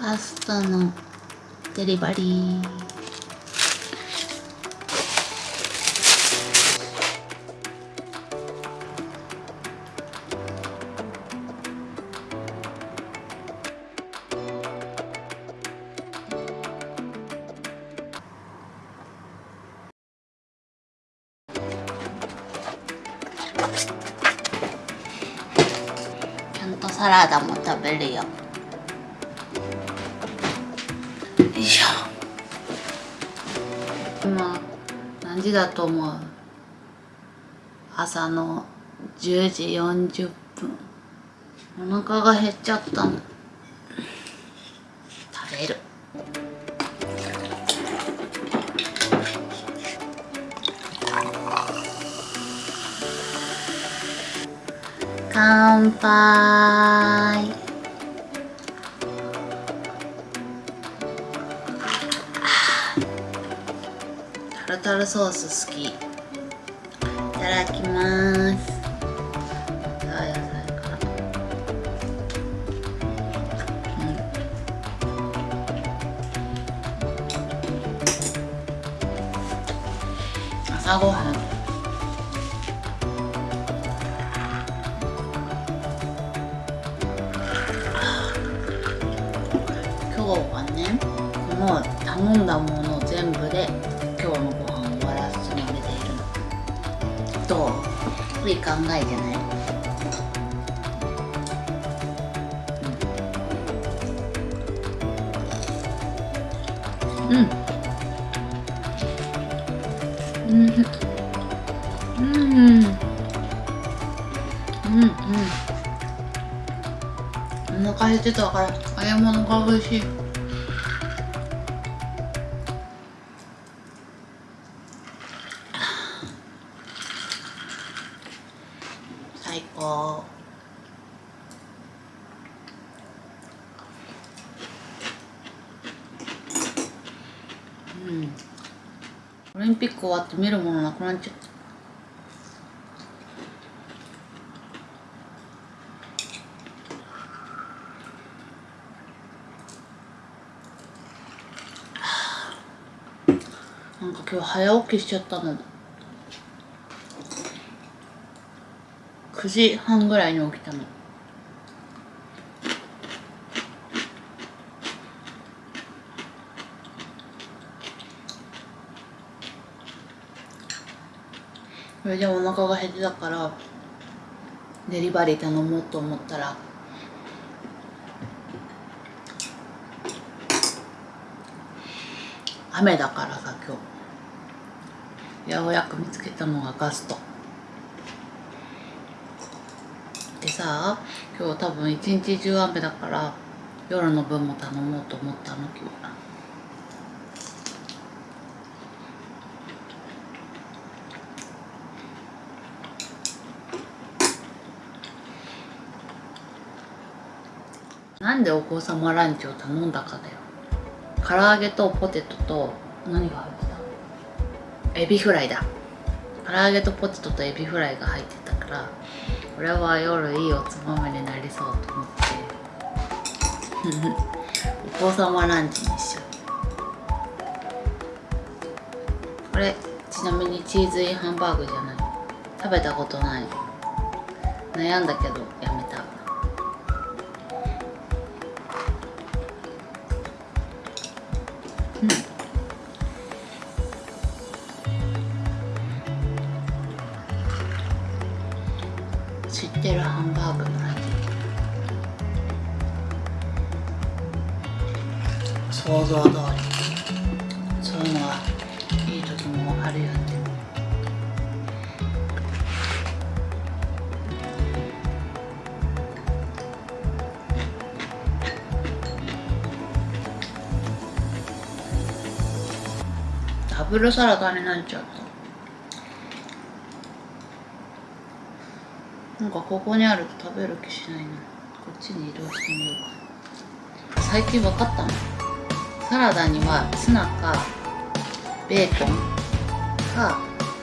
ガストのデリバリー。ちゃんとサラダも食べるよ。何時だと思う。朝の10時40分。お腹が減っちゃったの。食べる。乾杯。タルソース好き。いただきます。朝ごはん。えじゃない。うん。うん。うん。うん。うん。お腹減ってたから揚げ物が美味しい。うん。オリンピック終わって見るものなくなっちゃった。なんか今日早起きしちゃったの9時半ぐらいに起きたの。それでお腹が減ってたからデリバリー頼もうと思ったら雨だからさ今日。ようやく見つけたのがガスト。でさ今日多分一日中雨だから夜の分も頼もうと思ったの今日なんでお子様ランチを頼んだかだよ。唐揚げとポテトと何が入ってた？エビフライだ。唐揚げとポテトとエビフライが入ってたからこれは夜いいおつまみになりそうと思って。お子様ランチにしよう。これちなみにチーズインハンバーグじゃない。食べたことない。悩んだけどやめた像通りそういうのはいい時もあるよねダブルサラダになっちゃった。なんかここにあると食べる気しないな。こっちに移動してみようか最近分かったの？サラダにはツナかベーコンか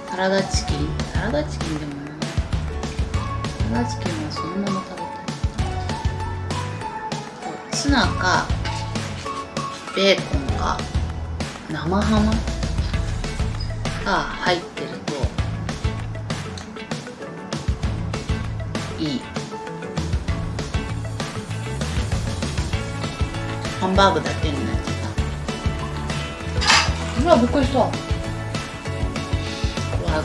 サラダチキン。サラダチキンでもない。サラダチキンはそのまま食べたい。ツナかベーコンが生ハムが入ってるといい。ハンバーグだけになうわびっくりした。怖い怖い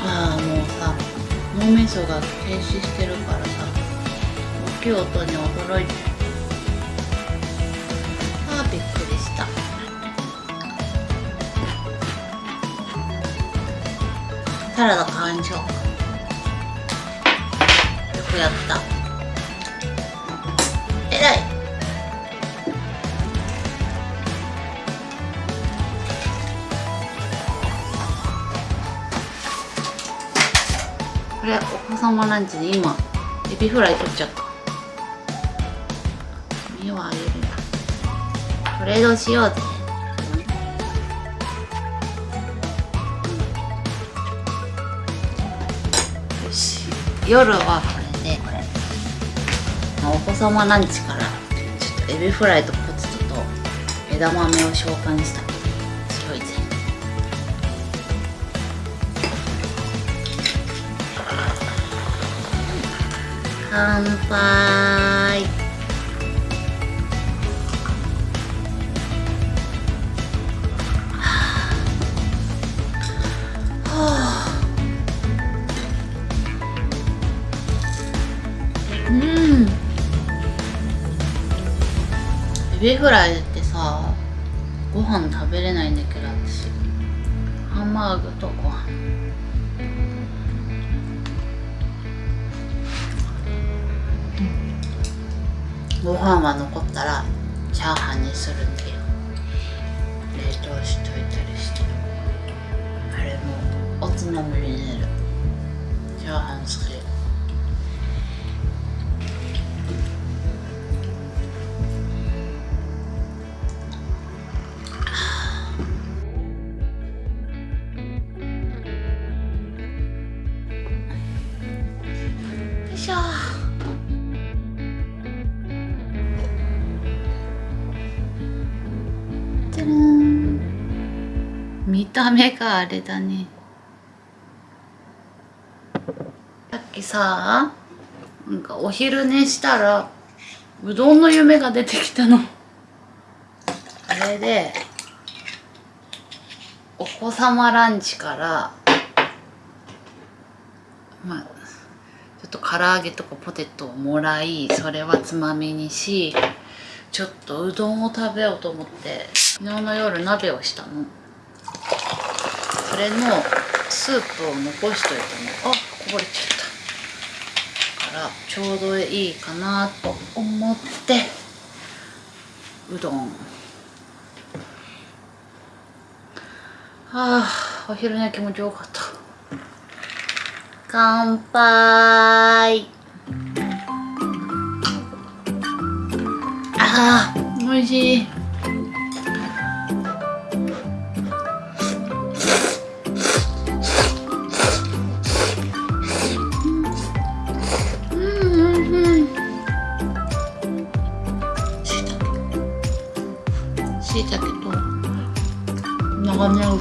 ああもうさ脳みそが停止してるからさ大きい音に驚いて。あーびっくりした。サラダ買いにしようかよくやった。様ランチに今エビフライ取っちゃった？身をあげるトレードしようぜ。よし。夜はこれで。これ。お子様ランチからちょっとエビフライとポテトと枝豆を召喚した乾杯。エビフライってさご飯食べれないんだけど私。ハンバーグとごご飯は残ったらチャーハンにするんだよ。冷凍しといたりして。あれもおつまみになる。チャーハン好き見た目があれだね。さっきさなんかお昼寝したらうどんの夢が出てきたの。あれでお子様ランチからまあちょっと唐揚げとかポテトをもらいそれはつまみにしちょっとうどんを食べようと思って昨日の夜鍋をしたの。れのスープを残しといたのあこぼれちゃった。だからちょうどいいかなと思ってうどん。はあお昼寝気持ちよかった。乾杯。あー美味しい。しいたけと長ネギと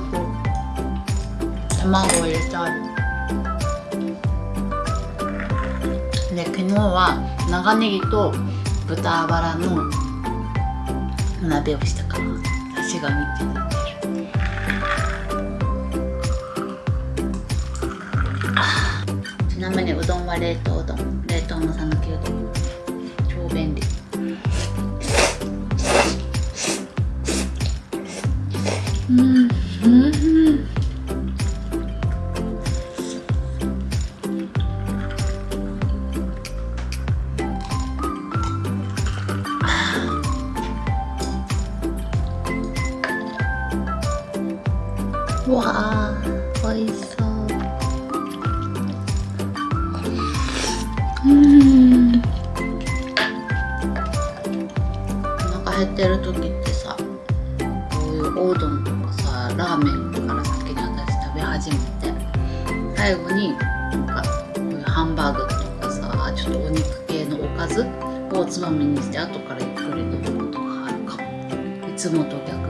卵を入れてある。で昨日は長ネギと豚バラの鍋をしたから私が見てる。ちなみにうどんは冷凍うどん冷凍の讃岐うどん。超便利。うん。うんわあ美味しそう。うん。お腹減ってる時ってさこういうおうどんラーメンから先に私食べ始めて最後になんかこういうハンバーグとかさちょっとお肉系のおかずをつまみにして後からゆっくり飲むことがあるかもいつもと逆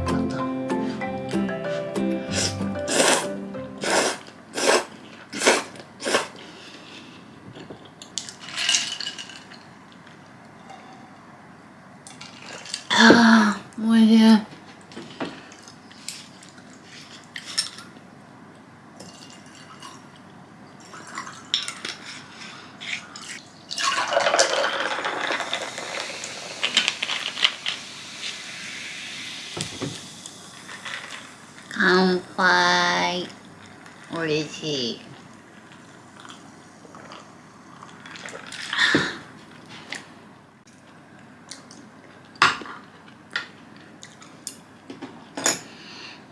し。い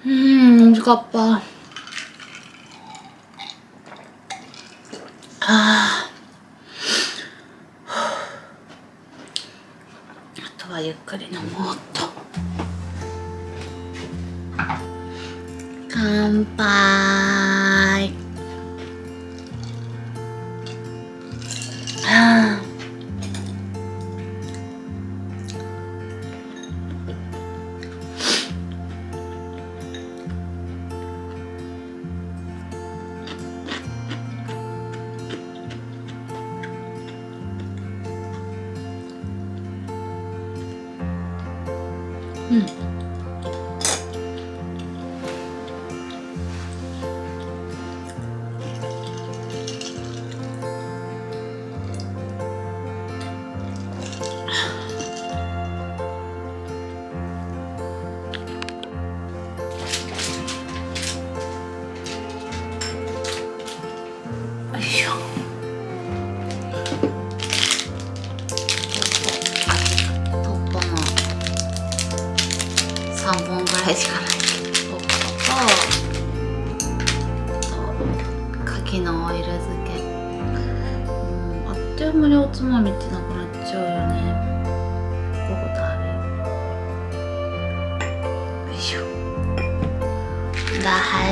うん美味しかったああとはゆっくり飲もうっと。乾杯。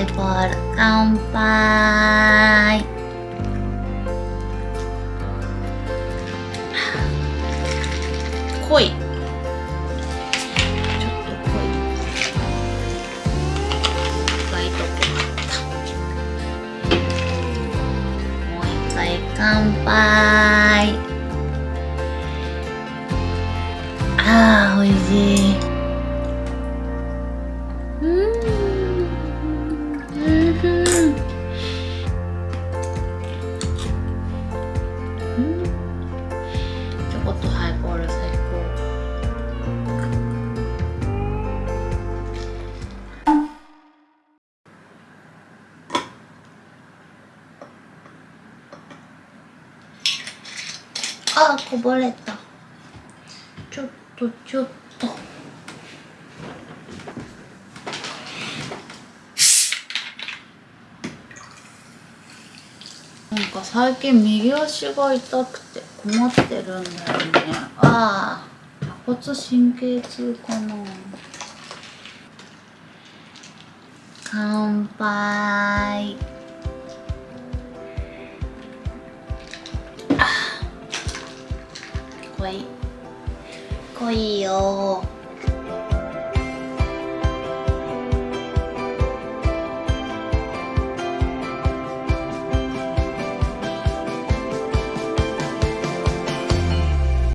イボール乾杯。濃いちょっと濃いがいいとこあったもう一回乾杯。あーおいしいあーこぼれた。ちょっとちょっと。なんか最近右足が痛くて困ってるんだよね。ああ骨神経痛かな。乾杯いよ。